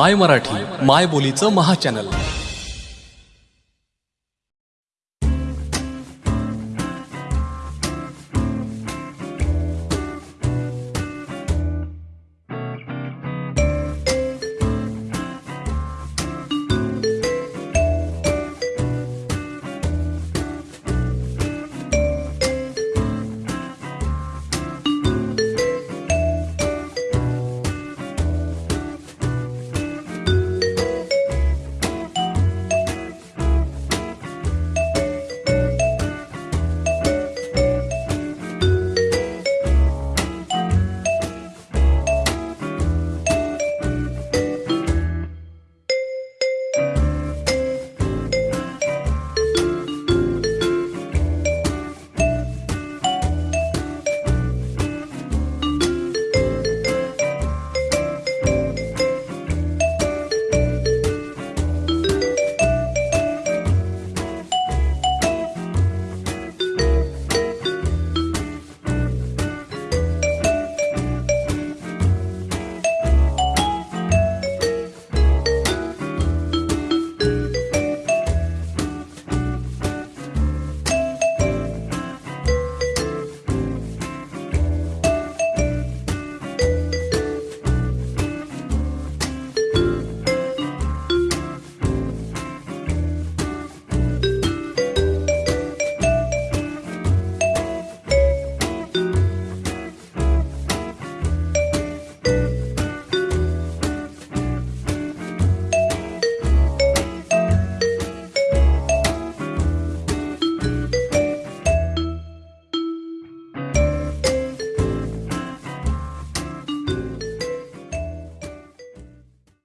माय मराठी माय बोलीचं महाचॅनल